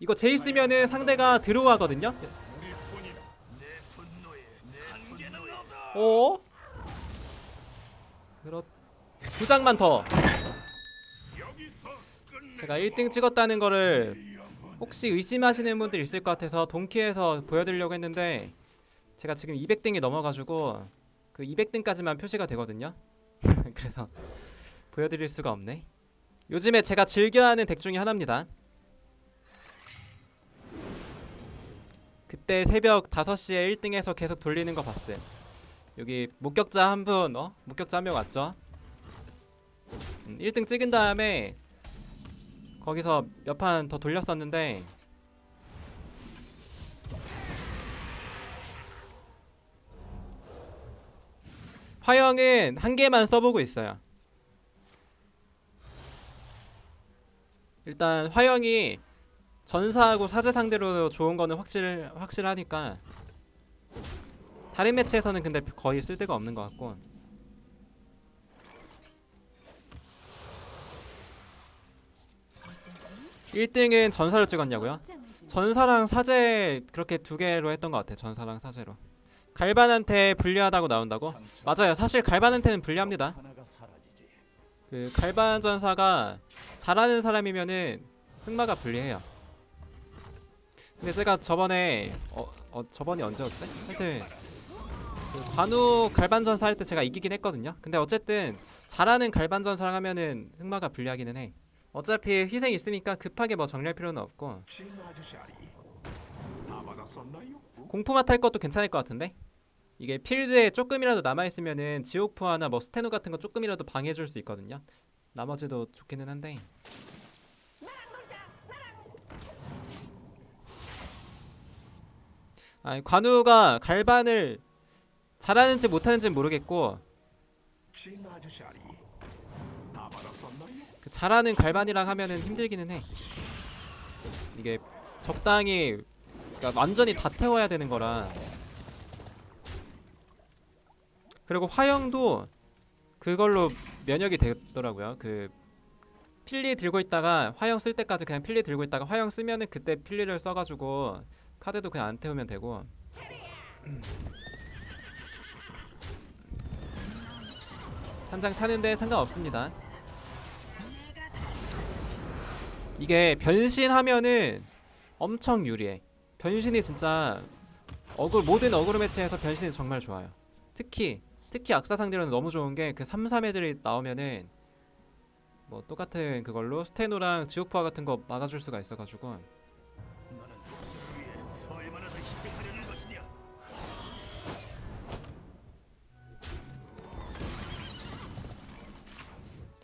이거 제이스면은 상대가 들어가거든요. 어? 그렇 두 장만 더. 제가 1등 찍었다는 거를 혹시 의심하시는 분들 있을 것 같아서 동키에서 보여드리려고 했는데 제가 지금 200등이 넘어가지고 그 200등까지만 표시가 되거든요. 그래서 보여드릴 수가 없네. 요즘에 제가 즐겨하는 덱 중에 하나입니다 그때 새벽 5시에 1등에서 계속 돌리는 거 봤어요 여기 목격자 한 분, 어? 목격자 한 명 왔죠? 음, 1등 찍은 다음에 거기서 몇 판 더 돌렸었는데 화영은 한 개만 써보고 있어요 일단 화영이 전사하고 사제 상대로 좋은 거는 확실 확실하니까 다른 매치에서는 근데 거의 쓸데가 없는 것 같고. 이제는 1등은 전사를 찍었냐고요? 전사랑 사제 그렇게 두 개로 했던 것 같아 전사랑 사제로. 갈반한테 불리하다고 나온다고? 맞아요. 사실 갈반한테는 불리합니다. 그 갈반 전사가 잘하는 사람이면은 흑마가 불리해요 근데 제가 저번에 어, 어 저번이 언제였지? 하여튼 그 관우 갈반 전사 할 때 제가 이기긴 했거든요. 근데 어쨌든 잘하는 갈반 전사를 하면은 흑마가 불리하기는 해. 어차피 희생이 있으니까 급하게 뭐 정리할 필요는 없고? 공포마 탈 것도 괜찮을 것 같은데? 이게 필드에 조금이라도 남아있으면은 지옥포화나 뭐 스테노 같은 거 조금이라도 방해해줄 수 있거든요. 나머지도 좋기는 한데 아니 관우가 갈반을 잘하는지 못하는지 모르겠고? 그 잘하는 갈반이랑 하면은 힘들기는 해 이게 적당히 그러니까 완전히 다 태워야 되는 거라 그리고 화영도 그걸로 면역이 되더라고요 그 필리 들고 있다가 화영 쓸 때까지 그냥 필리 들고 있다가 화영 쓰면은 그때 필리를 써가지고 카드도 그냥 안 태우면 되고 한 장 타는데 상관없습니다 이게 변신하면은 엄청 유리해. 변신이 진짜 어글 모든 어그로 매치에서 변신이 정말 좋아요. 특히 특히 악사 상대로는 너무 좋은 게 그 3, 3 애들이 나오면은 뭐 똑같은 그걸로 스테노랑 지옥포화 같은 거 막아줄 수가 있어가지고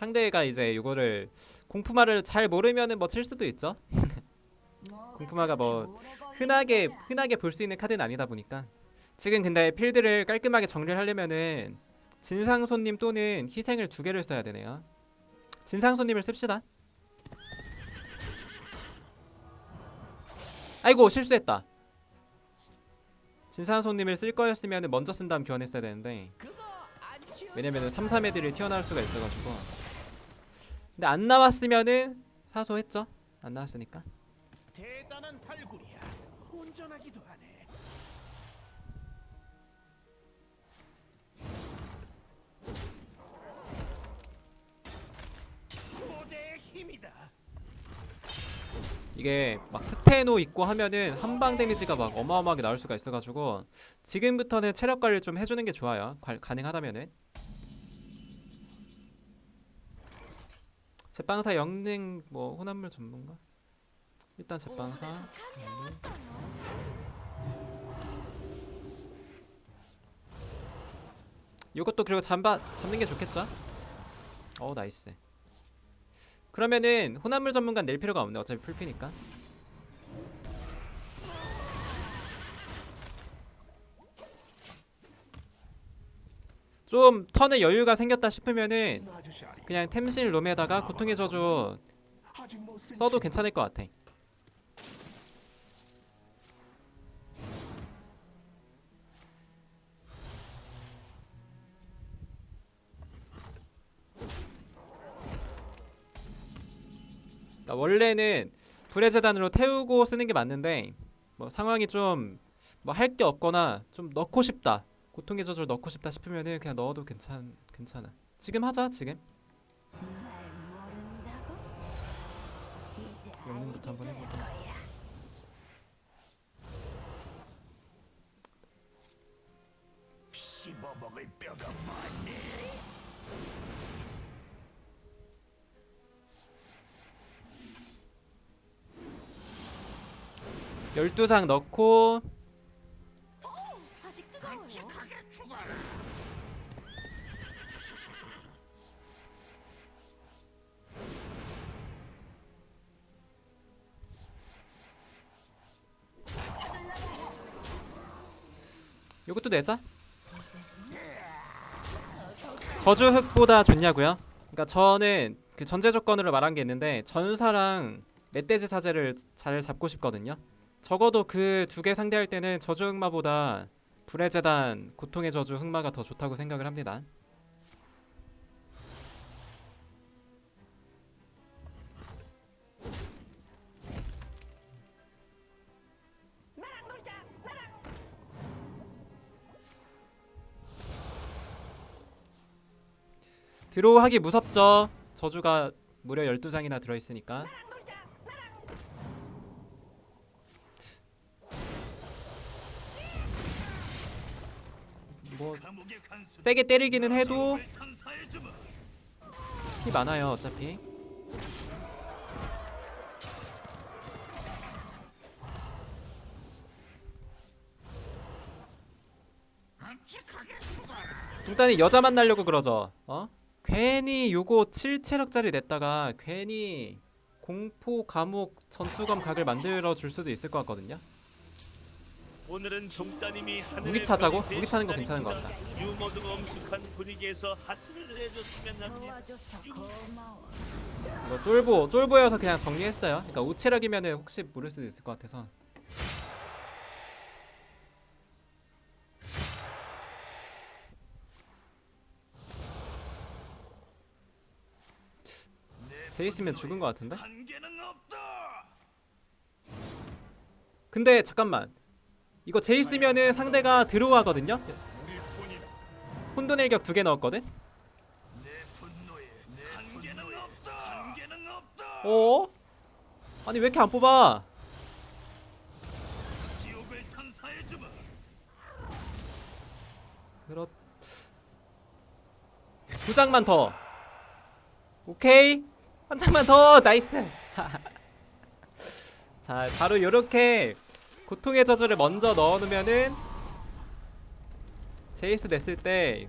상대가 이제 이거를 공푸마를 잘 모르면은 뭐 칠 수도 있죠. 공포마가 뭐 흔하게 흔하게 볼 수 있는 카드는 아니다 보니까 지금 근데 필드를 깔끔하게 정리를 하려면은 진상손님 또는 희생을 두 개를 써야 되네요. 진상손님을 씁시다. 아이고 실수했다. 진상손님을 쓸 거였으면 먼저 쓴 다음 교환했어야 되는데 왜냐면은 3, 3 애들이 튀어나올 수가 있어가지고 근데 안 나왔으면은 사소했죠. 안 나왔으니까. 대단한 발굴이야. 운전하기도 하네. 고대의 힘이다. 이게 막 스테노 있고 하면은 한방 데미지가 막 어마어마하게 나올 수가 있어가지고 지금부터는 체력 관리를 좀 해주는 게 좋아요. 관- 가능하다면은. 제빵사 영능 뭐 혼합물 전문가? 일단 제빵사. 영능. 요것도 그리고 잠바 잡는 게 좋겠죠? 어 nice. 그러면은 혼합물 전문가 낼 필요가 없네 어차피 full피니까 좀 턴에 여유가 생겼다 싶으면은 그냥 템실 롬에다가 고통의 저주 써도 채. 괜찮을 것 같아 그러니까 원래는 불의 재단으로 태우고 쓰는 게 맞는데 뭐 상황이 좀 뭐 할 게 없거나 좀 넣고 싶다 고통의 저주를 넣고 싶다 싶으면은 그냥 넣어도 괜찮 괜찮아 지금 하자 지금 영능부터 한번. 거야. 씹어먹을 뼈가 많네. 열두 장 넣고 요것도 내자 저주 흑보다 좋냐고요? 그러니까 저는 그 전제 조건으로 말한 게 있는데 전사랑 멧돼지 사제를 잘 잡고 싶거든요. 적어도 그 두 개 상대할 때는 저주 흑마보다 불의 재단 고통의 저주 흑마가 더 좋다고 생각을 합니다. 드로우 하기 무섭죠. 저주가 무려 12장이나 들어 있으니까. 뭐. 세게 때리기는 해도. 피 많아요, 어차피. 일단은 여자 만나려고 그러죠. 어? 괜히 요거 7체력짜리 냈다가 괜히 공포 감옥 전투검 각을 만들어 줄 수도 있을 것 같거든요. 오늘은 하늘의 무기 차자고? 무기 차는 거 괜찮은 것 날입니다. 유머 등 엄숙한 분위기에서 하스를 해줬으면 합니다. 이거 쫄보 쫄보여서 그냥 정리했어요. 그러니까 우체력이면은 혹시 모를 수도 있을 것 같아서. 제 있으면 죽은 것 같은데? 근데 잠깐만 이거 제 있으면은 상대가 뿐이다. 혼돈 일격 두 개 넣었거든. 어? 아니 왜 이렇게 안 뽑아? 그렇 두 장만 더. 오케이 한 장만 더 nice. 자 바로 요렇게 고통의 저주를 먼저 넣어놓으면은 제이스 냈을 때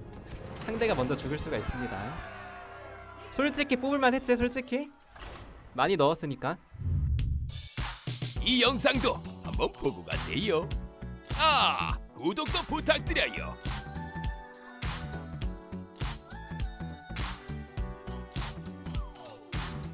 상대가 먼저 죽을 수가 있습니다. 솔직히 뽑을만 했지 솔직히 많이 넣었으니까. 이 영상도 한번 보고 가세요. 아, 구독도 부탁드려요.